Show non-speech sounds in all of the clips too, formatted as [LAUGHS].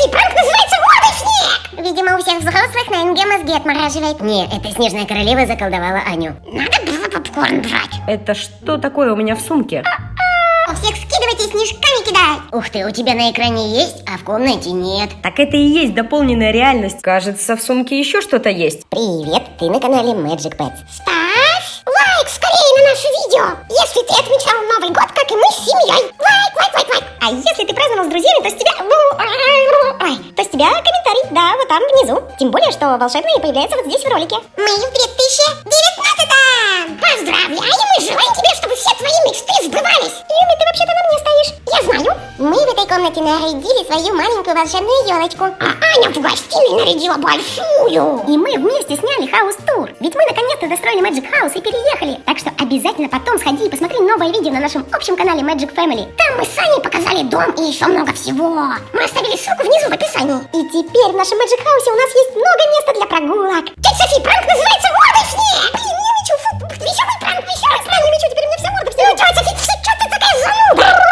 Софи, пранк называется «Мордый снег». Видимо, у всех взрослых на НГ мозги отмораживает. Не, это снежная королева заколдовала Аню. Надо было попкорн брать. Это что такое у меня в сумке? У всех скидывайте, снежками кидать. Ух ты, у тебя на экране есть, а в комнате нет. Так это и есть дополненная реальность. Кажется, в сумке еще что-то есть. Привет, ты на канале Magic Pets. Ставь лайк скорее на наше видео, если ты отмечал Новый год, как и мы с семьей. Лайк, лайк, лайк, лайк. А если ты праздновал с друзьями, то с тебя... Ой, то с тебя комментарий, да, вот там внизу. Тем более, что волшебные появляются вот здесь в ролике. Мы в 2019 Поздравляем и комнате нарядили свою маленькую волшебную елочку. А Аня в гостиной нарядила большую. И мы вместе сняли хаус-тур. Ведь мы наконец-то достроили Magic House и переехали. Так что обязательно потом сходи и посмотри новое видео на нашем общем канале Magic Family. Там мы с Аней показали дом и еще много всего. Мы оставили ссылку внизу в описании. И теперь в нашем Magic House у нас есть много места для прогулок. Тетя Софи, пранк называется «Мордый снег». Блин, не мечу, фу, веселый пранк, веселый. Не мечу, теперь у меня вся морда вся. Ну, тетя Софи, что ты такая зануда?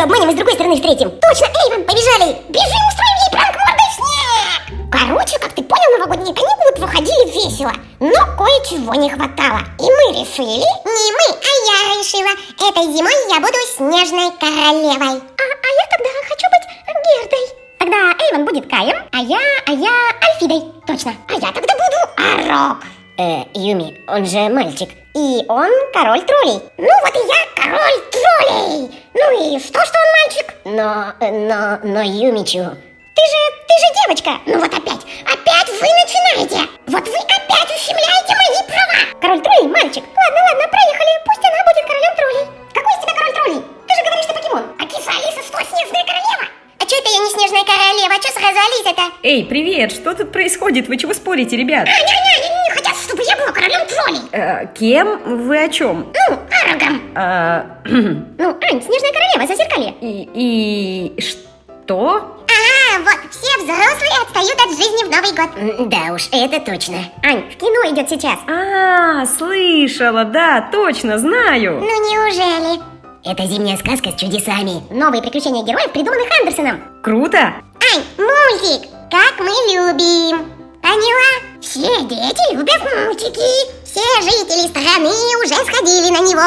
Ее обманем и с другой стороны встретим. Точно, Эйвен, побежали. Бежим, устроим ей пранк «Мордый снег». Короче, как ты понял, новогодние каникулы проходили весело. Но кое-чего не хватало. И мы решили... Не мы, а я решила. Этой зимой я буду снежной королевой. А, а я тогда хочу быть Гердой. Тогда Эйвен будет Каем, а я, а я Альфидой. Точно. А я тогда буду Арок. Э, Юми, он же мальчик. И он король троллей. Ну вот и я король троллей. Ну и что, что он мальчик? Но, но, но Юмичу... Ты же, ты же девочка. Ну вот опять, опять вы начинаете. Вот вы опять ущемляете мои права. Король троллей мальчик. Ладно, ладно, проехали. Пусть она будет королем троллей. Какой из тебя король троллей? Ты же говоришь, ты покемон. А киса Алиса что, снежная королева? А что это я не снежная королева? А что сразу Алиса-то? Эй, привет, что тут происходит? Вы чего спорите, ребят? Аня, Аня, они не хотят, чтобы я была королем троллей. Э, кем? Вы о чем? Ну, Арагом. А, [CLEARS THROAT] Ну, Ань, снежная королева, зазеркалье. и, и что? А, вот, все взрослые отстают от жизни в Новый год. Да уж, это точно. Ань, в кино идет сейчас. А, слышала, да, точно, знаю. Ну неужели? Это зимняя сказка с чудесами. Новые приключения героев, придуманных Андерсоном. Круто! Ань, мультик, как мы любим. Поняла? Все дети любят мультики. Все жители страны уже сходили на него.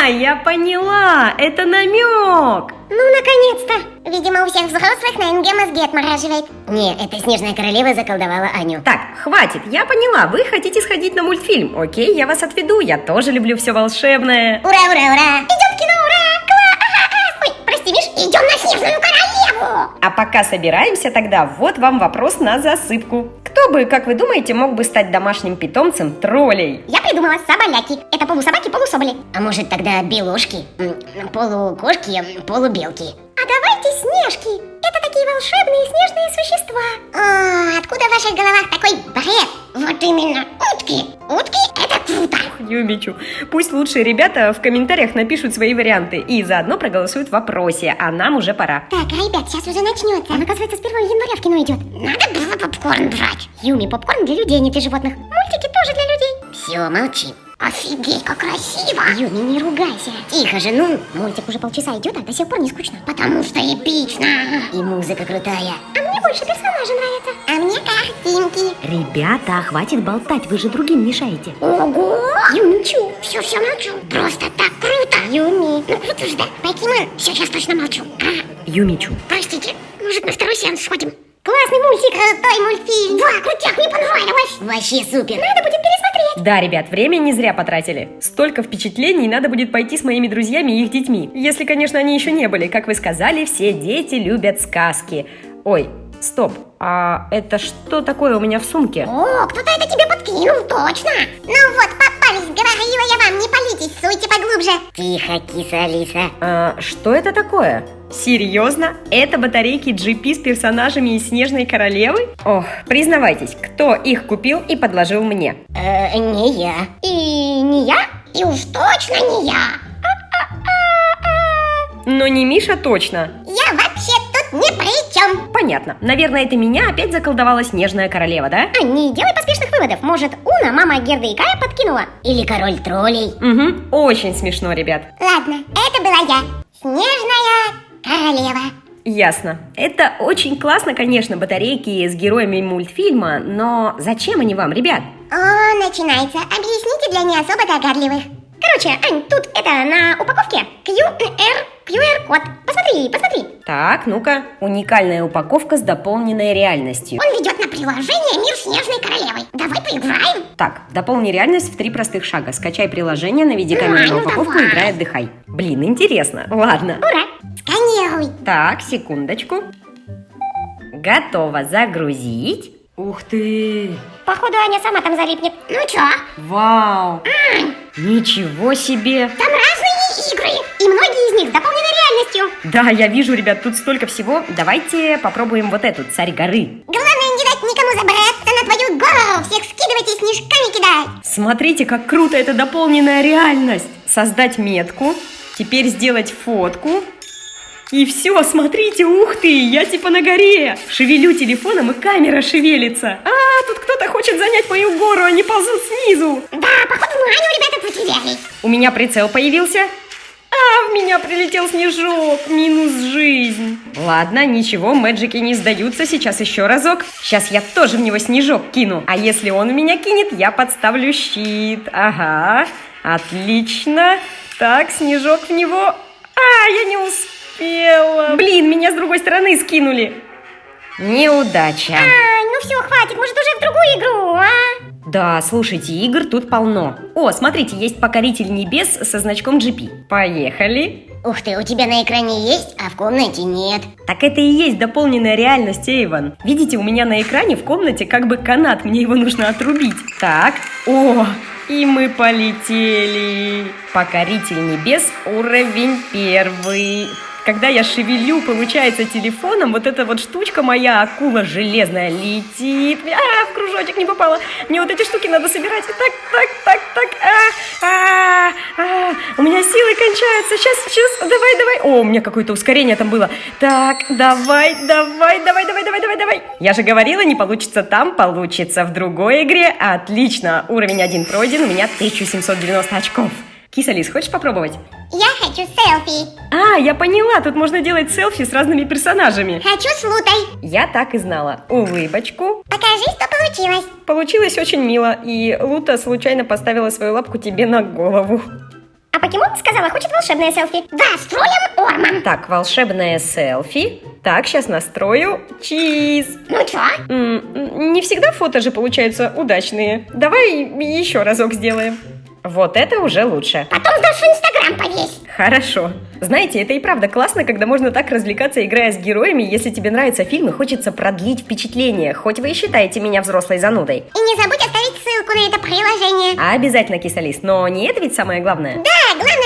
А, я поняла, это намек. Ну, наконец-то. Видимо, у всех взрослых на НГ мозги отмораживает. Не, это снежная королева заколдовала Аню. Так, хватит, я поняла, вы хотите сходить на мультфильм. Окей, я вас отведу, я тоже люблю все волшебное. Ура, ура, ура. Идем в кино, ура. Кла, ага, ага. Ой, прости, Миш, идем на снежную королеву. А пока собираемся тогда, вот вам вопрос на засыпку. Кто бы, как вы думаете, мог бы стать домашним питомцем троллей? Я придумала соболяки. Это полусобаки, полусоболи. А может тогда белушки? Полукошки, полубелки. А давайте снежки. Это такие волшебные снежные существа. О, откуда в ваших головах такой бред? Вот именно, утки. Утки – это круто. Юмичу. Пусть лучшие ребята в комментариях напишут свои варианты и заодно проголосуют в вопросе, а нам уже пора. Так, ребят, сейчас уже начнется. Он, оказывается, с 1 января в кино идет. Надо было попкорн брать. Юми, попкорн для людей, а не для животных. Мультики тоже для людей. Все, молчи. Офигеть, как красиво. Юми, не ругайся. Тихо же, ну. Мультик уже полчаса идет, а до сих пор не скучно. Потому что эпично. И музыка крутая. А мне больше персонажи нравятся. А мне картинки. Ребята, хватит болтать, вы же другим мешаете. Ого! Юмичу. Все, все молчу. Просто так круто. Юми. Ну круто же, да. Покемон. Сейчас точно молчу. А, Юмичу. простите, может на второй сеанс сходим? Классный мультик. Крутой мультфильм. Да, крутяк, мне понравилось. Вообще супер. Надо будет пересмотреть. Да, ребят, время не зря потратили. Столько впечатлений надо будет пойти с моими друзьями и их детьми. Если, конечно, они еще не были. Как вы сказали, все дети любят сказки. Ой, стоп, а это что такое у меня в сумке? О, кто-то это тебе подкинул, точно. Ну вот, говорила я вам, не палитесь, суйте поглубже. Тихо, киса Алиса. А, что это такое? Серьезно? Это батарейки GP с персонажами из Снежной Королевы? Ох, признавайтесь, кто их купил и подложил мне? Э, не я. И не я, и уж точно не я. Но не Миша точно. Я вообще тут ни при чем. Понятно. Наверное, это меня опять заколдовала Снежная Королева, да? А не делай поспешных выводов. Может, у тайкуна мама Герда и Кая подкинула? Или король троллей? Угу, очень смешно, ребят. Ладно, это была я, Снежная королева. Ясно. Это очень классно, конечно, батарейки с героями мультфильма, но зачем они вам, ребят? О, начинается. Объясните для не особо догадливых. Короче, Ань, тут это на упаковке QR, QR-код. Посмотри, посмотри. Так, ну-ка. Уникальная упаковка с дополненной реальностью. Он ведет приложение «Мир Снежной Королевы». Давай поиграем. Так, дополни реальность в три простых шага. Скачай приложение, наведи камеру на упаковку, давай. играй, отдыхай. Блин, интересно. Ладно. Ура! Сканируй. Так, секундочку. Готово загрузить. Ух ты! Походу, Аня сама там залипнет. Ну чё, Вау! Ничего себе! там разные игры. И многие из них с дополненной реальностью. Да, я вижу, ребят, тут столько всего. Давайте попробуем вот эту, царь горы. Главное Всех скидывать и снежками кидать. Смотрите, как круто это дополненная реальность. Создать метку, теперь сделать фотку. И все, смотрите, ух ты, я типа на горе. Шевелю телефоном, и камера шевелится. А, тут кто-то хочет занять мою гору, они ползут снизу. Да, походу мы Аню, ребята, потеряли. У меня прицел появился. А, в меня прилетел снежок. Минус жизнь. Ладно, ничего, мэджики не сдаются. Сейчас еще разок. Сейчас я тоже в него снежок кину. А если он в меня кинет, я подставлю щит. Ага, отлично. Так, снежок в него. А, я не успела. Блин, меня с другой стороны скинули. Неудача. Ань, ну все, хватит, может уже в другую игру, а? Да, слушайте, игр тут полно. О, смотрите, есть покоритель небес со значком GP. Поехали. Ух ты, у тебя на экране есть, а в комнате нет. Так это и есть дополненная реальность, Эйвен. Видите, у меня на экране в комнате как бы канат, мне его нужно отрубить. Так, о, и мы полетели. Покоритель небес, уровень первый. Когда я шевелю, получается, телефоном, вот эта вот штучка моя, акула железная, летит. А, в кружочек не попала. Мне вот эти штуки надо собирать. Так, так, так, так. А, а, а. У меня силы кончаются. Сейчас, сейчас, давай, давай. О, у меня какое-то ускорение там было. Так, давай, давай, давай, давай, давай, давай, давай. Я же говорила, не получится там, получится в другой игре. Отлично. Уровень один пройден, у меня 1790 очков. Кисалис, хочешь попробовать? Я хочу селфи. А, я поняла, тут можно делать селфи с разными персонажами. Хочу с Лутой. Я так и знала. Улыбочку. Покажи, что получилось. Получилось очень мило, и Лута случайно поставила свою лапку тебе на голову. А покемон сказала, хочет волшебное селфи. Да, строим Орман. Так, волшебное селфи. Так, сейчас настрою. Чиз. Ну чё? М, не всегда фото же получаются удачные. Давай еще разок сделаем. Вот это уже лучше. Потом в Инстаграм повесь. Хорошо. Знаете, это и правда классно, когда можно так развлекаться, играя с героями. Если тебе нравятся фильмы, хочется продлить впечатление, хоть вы и считаете меня взрослой занудой. И не забудь оставить ссылку на это приложение. А обязательно кисалис, но не это ведь самое главное. Да,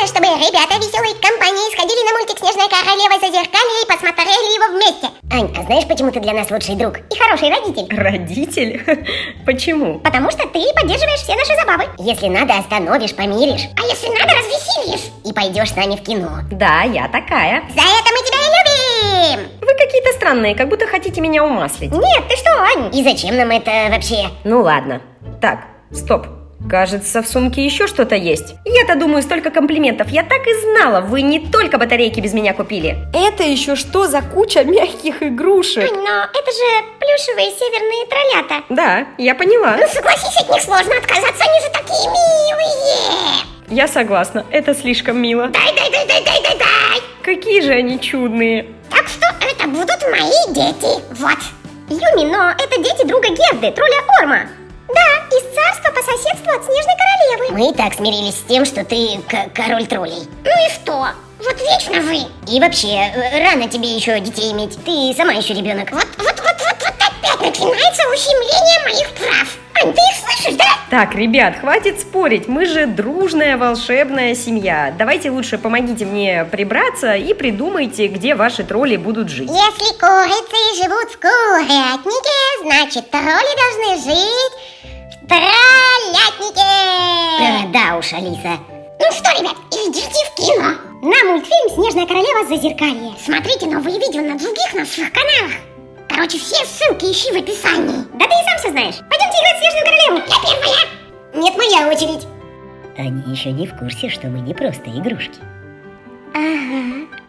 главное, чтобы ребята веселой компании сходили на мультик «Снежная королева» зазеркалье и посмотрели его вместе. Ань, а знаешь, почему ты для нас лучший друг и хороший родитель? Родитель? [LAUGHS] Почему? Потому что ты поддерживаешь все наши забавы. Если надо, остановишь, помиришь. А если надо, развеселишь. И пойдешь с нами в кино. Да, я такая. За это мы тебя и любим. Вы какие-то странные, как будто хотите меня умаслить. Нет, ты что, Ань? И зачем нам это вообще? Ну ладно. Так, стоп. Кажется, в сумке еще что-то есть. Я-то думаю, столько комплиментов. Я так и знала, вы не только батарейки без меня купили. Это еще что за куча мягких игрушек? Ань, но это же плюшевые северные троллята. Да, я поняла. Ну согласись, от них сложно отказаться, они же такие милые. Я согласна, это слишком мило. Дай, дай, дай, дай, дай, дай, дай. Какие же они чудные. Так что это будут мои дети. Вот. Юми, но это дети друга Герды, тролля Орма. Да, из царства по соседству от Снежной Королевы. Мы и так смирились с тем, что ты король троллей. Ну и что? Вот вечно вы. И вообще, э, рано тебе еще детей иметь. Ты сама еще ребенок. Вот, вот опять начинается ущемление моих прав. Ань, ты их слышишь, да? Так, ребят, хватит спорить, мы же дружная волшебная семья. Давайте лучше помогите мне прибраться и придумайте, где ваши тролли будут жить. Если курицы живут в курятнике, значит тролли должны жить в троллятнике. Э, да уж, Алиса. Ну что, ребят, идите в кино. На мультфильм «Снежная королева. Зазеркалье». Смотрите новые видео на других наших каналах. Короче, все ссылки ищи в описании. Да ты и сам все знаешь. Пойдемте играть в Снежную Королеву. Я первая. Нет, моя очередь. Они еще не в курсе, что мы не просто игрушки. Ага.